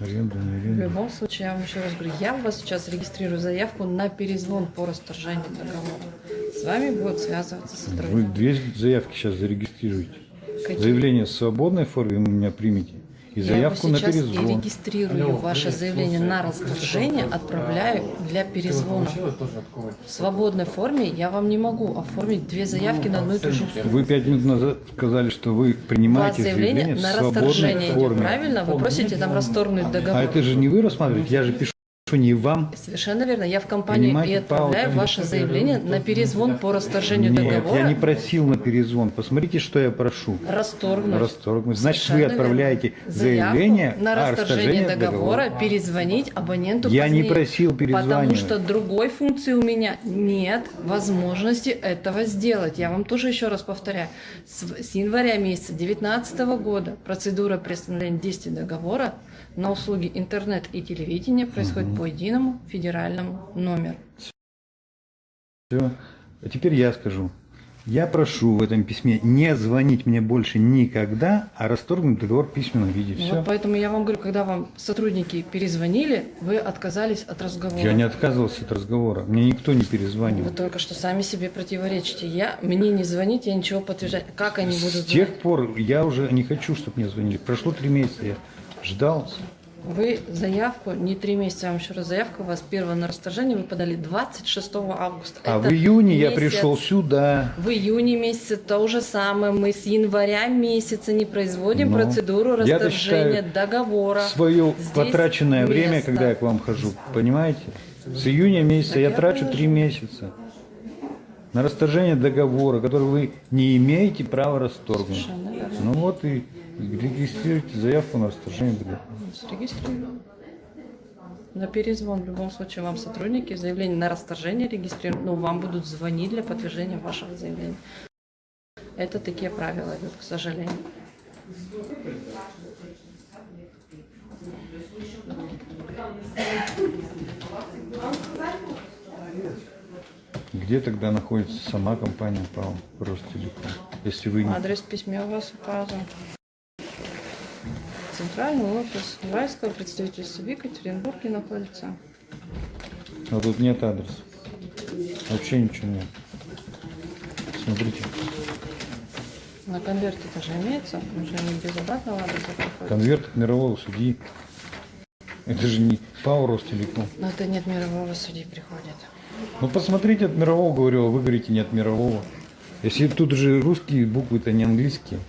Аренда, не В аренда. любом случае, я вам еще раз говорю, я вас сейчас регистрирую заявку на перезвон по расторжению договора. С вами будет связываться Вы сотрудник. две заявки сейчас зарегистрируете. Какие? Заявление в свободной форме вы у меня примете. И Я заявку его на сейчас и перезвон. регистрирую ваше заявление на расторжение, отправляю для перезвона. В свободной форме я вам не могу оформить две заявки на одну и ту же сумму. Вы пять минут назад сказали, что вы принимаете заявление заявление в на свободной расторжение идет, форме. правильно? Вы просите там расторгнуть А договор. это же не вы рассматриваете, я же пишу не вам. Совершенно верно. Я в компанию и отправляю паузу. ваше заявление на перезвон по расторжению Нет, договора. я не просил на перезвон. Посмотрите, что я прошу. Расторгнуть. Расторгнуть. Значит, вы Совершенно отправляете верно. заявление на расторжение договора, договора. перезвонить абоненту Я не позднее. просил Потому перезванивать. что другой функции у меня нет возможности этого сделать. Я вам тоже еще раз повторяю. С, с января месяца 2019 года процедура приостановления действия договора на услуги интернет и телевидения происходит по единому федеральному номеру. Все. А теперь я скажу. Я прошу в этом письме не звонить мне больше никогда, а расторгнуть договор в письменном виде. Ну Все. Вот поэтому я вам говорю, когда вам сотрудники перезвонили, вы отказались от разговора. Я не отказывался от разговора. Мне никто не Вы перезванивал. только что сами себе противоречите. Я, мне не звонить, я ничего подтверждать. Как они будут С тех звонить? пор я уже не хочу, чтобы мне звонили. Прошло три месяца, я ждал. Вы заявку, не три месяца, я вам еще раз заявку, у вас первое на расторжение вы подали 26 августа. А Это в июне я месяц. пришел сюда. В июне месяце то же самое. Мы с января месяца не производим Ну, процедуру расторжения договора. Свое Здесь потраченное время, место. когда я к вам хожу, понимаете? С июня месяца я я трачу три месяца на расторжение договора, который вы не имеете права расторгнуть. Совершенно верно. Ну вот и регистрируйте заявку на расторжение договора. На перезвон в любом случае вам сотрудники заявление на расторжение регистрируют, но вам будут звонить для подтверждения вашего заявления. Это такие правила идут, к сожалению. Где тогда находится сама компания ПАО Ростелеком? Если вы не... Адрес в письме у вас указан. Центральный офис Уральского представительства в Екатеринбурге находится. А тут нет адреса. Вообще ничего нет. Смотрите, На конверте тоже имеется, уже не без обратного адреса приходит. конверт от мирового судьи. Это же не ПАО Ростелеком. Но это нет мирового судьи приходит. Ну посмотрите от мирового, говорю, а вы говорите не от мирового. Если тут же русские буквы-то не английские.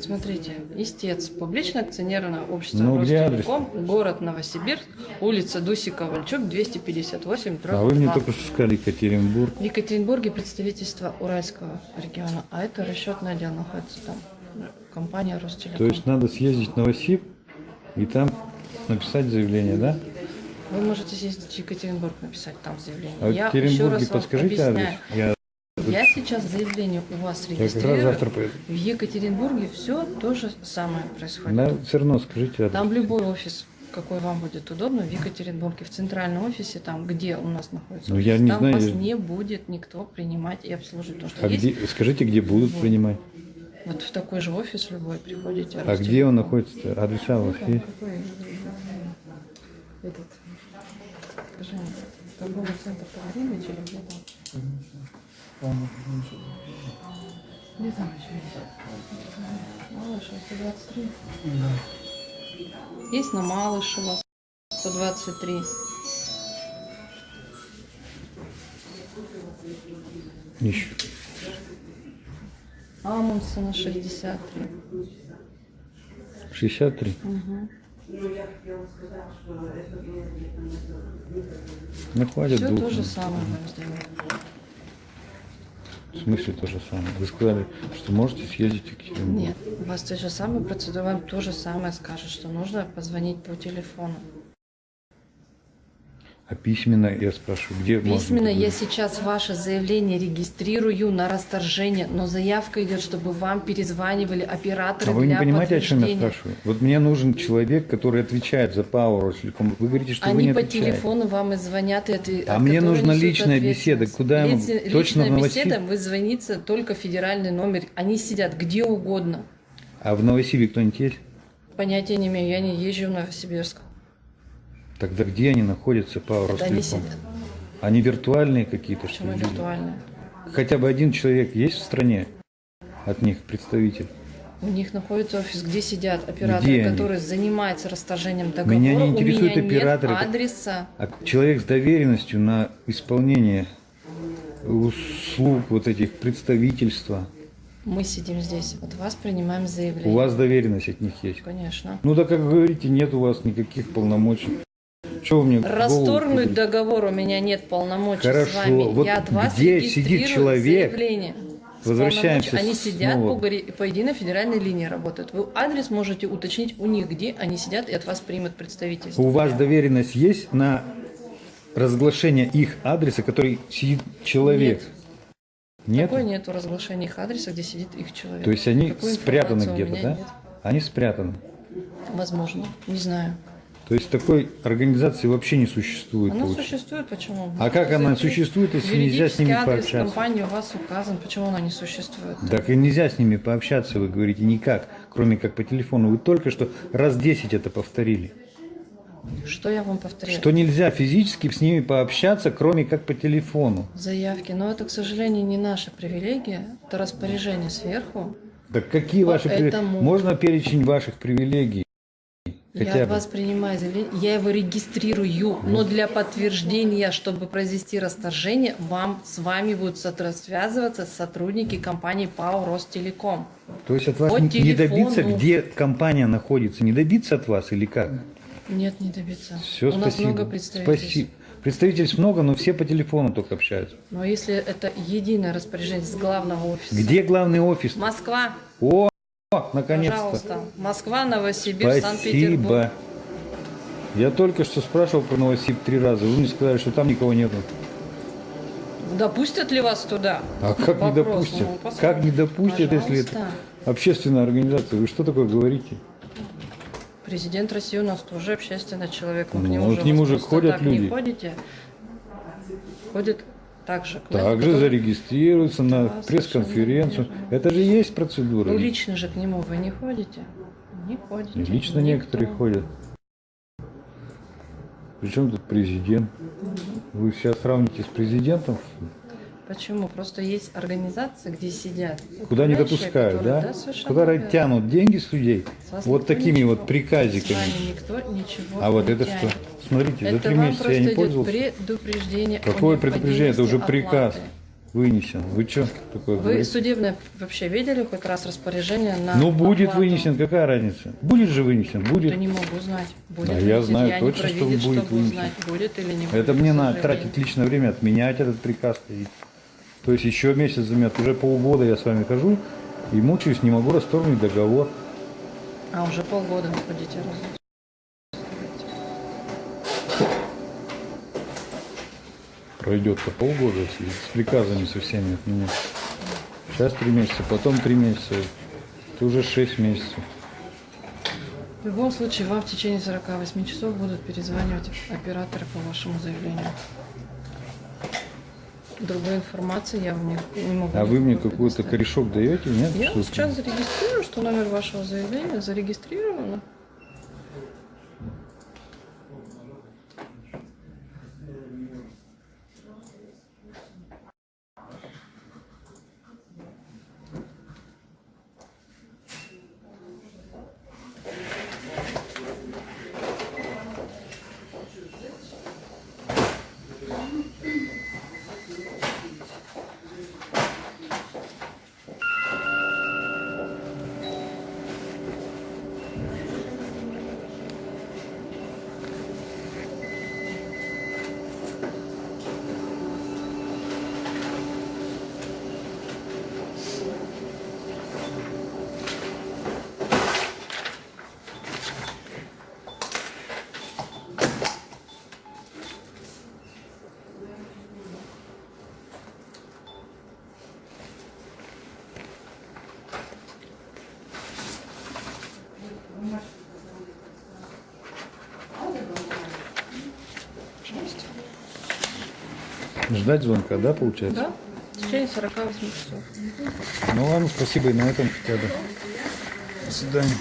Смотрите, истец, публичное акционерное общество Ну, Ростелеком, город Новосибирск, улица Дусика Вальчук, 258, А вы мне 2. только что сказали Екатеринбург. В Екатеринбурге представительство Уральского региона, а это расчетный отдел находится там, компания Ростелеком. То есть надо съездить в Новосиб и там написать заявление, да? Вы можете съездить в Екатеринбург написать там заявление. А в Я еще Екатеринбурге подскажите адрес. объясняю. Я, Я сейчас заявление у вас я как раз регистрирую. завтра поеду. В Екатеринбурге все то же самое происходит. Да, все равно скажите адрес. Там любой офис, какой вам будет удобно, в Екатеринбурге, в центральном офисе, там, где у нас находится Ну, офис, я не там знаю, вас я- не будет никто принимать и обслуживать. Потому что А есть где, скажите, где будут Вот. принимать? Вот в такой же офис любой приходите. А где он находится? Адреса у вас Там есть? этот, скажи торговый центр Погремич или где там? Где там еще есть? Малышева, 123. Есть на Малышева, 123. Ищу. Амундсена, 63. 63. Ну, хватит Все двух. то же самое вам сделают. В смысле то же самое? Вы сказали, что можете съездить в Екатеринбург. Нет, у вас та же самая процедура, вам то же самое скажет, что нужно позвонить по телефону. А письменно я спрашиваю, где можно Письменно я сейчас ваше заявление регистрирую на расторжение, но заявка идет, чтобы вам перезванивали операторы А вы не понимаете, о чем я спрашиваю? Вот мне нужен человек, который отвечает за Power Ростелеком. Вы говорите, что вы Они не по отвечаете. телефону вам и звонят. И отве- А мне нужна личная беседа. Куда я могу? Точно личная Новосиб- беседа, вы звоните только федеральный номер. Они сидят где угодно. А в Новосибе кто-нибудь есть? Понятия не имею, я не езжу в Новосибирск. Тогда где они находятся по Это они сидят. Они виртуальные какие-то, что Почему ли? виртуальные? Хотя бы один человек есть в стране от них представитель? У них находится офис, где сидят операторы, Где они? которые занимаются расторжением договора. Меня не операторы. Нет адреса. А человек с доверенностью на исполнение услуг вот этих представительства. Мы сидим здесь. От вас принимаем заявление. У вас доверенность от них есть? Конечно. Ну да, как вы говорите, нет у вас никаких полномочий. Что мне Расторгнуть договор у меня нет полномочий Хорошо. с вами. Вот Я от вас где сидит человек? заявление. Возвращаемся. Они сидят снова. по, единой федеральной линии работают. Вы адрес можете уточнить у них, где они сидят, и от вас примут представительство. У вас доверенность есть на разглашение их адреса, который сидит человек? Нет. Такой нету разглашения их адреса, где сидит их человек. То есть они Такой спрятаны где-то, да? нет. Они спрятаны. Возможно, не знаю. То есть такой организации вообще не существует. Она получается. существует, почему? А как она существует, если нельзя с ними адрес пообщаться? компании у вас указан, почему она не существует? Так и нельзя с ними пообщаться, вы говорите, никак, кроме как по телефону. Вы только что раз 10 это повторили. Что я вам повторяю? Что нельзя физически с ними пообщаться, кроме как по телефону. Заявки. Но это, к сожалению, не наша привилегия. Это распоряжение сверху. Так какие ваши привилегии? Поэтому- Можно перечень ваших привилегий? Хотя я от бы. вас принимаю заявление, я его регистрирую, но для подтверждения, чтобы произвести расторжение, вам с вами будут связываться сотрудники компании ПАО Ростелеком. То есть от вас по не- не добиться, телефону. где компания находится, не добиться от вас или как? Нет, не добиться. Все, У спасибо. нас много представительств. Спасибо. Представительств много, но все по телефону только общаются. Но если это единое распоряжение с главного офиса. Где главный офис? Москва, О, наконец-то. пожалуйста. Москва, Новосибирск, Санкт-Петербург. Я только что спрашивал про Новосиб три раза. Вы мне сказали, что там никого нету. Допустят ли вас туда? А как не Вопрос, допустят? ну, посмотрим. как не допустят, если это Пожалуйста. общественная организация? Вы что такое говорите? Президент России у нас тоже общественный человек. Вы Ну, к нему, вот к нему же ходят люди. Не ходите. Ходит также. к Также зарегистрируются на Да, пресс-конференцию. совершенно Это же есть процедура. Ну, лично же к нему вы не ходите. Не ходите. Лично Никто. некоторые ходят. Причем тут президент? Вы сейчас сравните с президентом? Почему? Просто есть организации, где сидят. Куда не допускают, которые- да? совершенно Куда верно. тянут деньги с людей? С вас Вот такими ничего. вот приказиками. Никто ничего А вот это тянет. что? Смотрите, за Это три вам месяца я не пользовался. предупреждение. Какое предупреждение? Это уже приказ оплаты. вынесен. Вы что такое Вы говорите? судебное вообще видели хоть раз распоряжение на Ну, будет оплату? вынесен, какая разница? Будет же вынесен, Да будет. не могу знать. Будет Да, я вынесен. знаю я точно, что будет вынесен. узнать, будет или не будет. Это мне надо тратить личное время, отменять этот приказ. То есть еще месяц займет. Уже полгода я с вами хожу и мучаюсь, не могу расторгнуть договор. А уже полгода ходите раз. Пройдет-то полгода, если с приказами со всеми отменять. Сейчас три месяца, потом три месяца. Это уже шесть месяцев. В любом случае, вам в течение 48 часов будут перезванивать операторы по вашему заявлению. Другой информации я вам не, не могу. А вы мне какой-то корешок даете, нет? Я сейчас зарегистрирую, что номер вашего заявления зарегистрировано. Ждать звонка, да, получается? Да? В течение 48 часов. Ну ладно, спасибо и на этом хотя бы. свидания.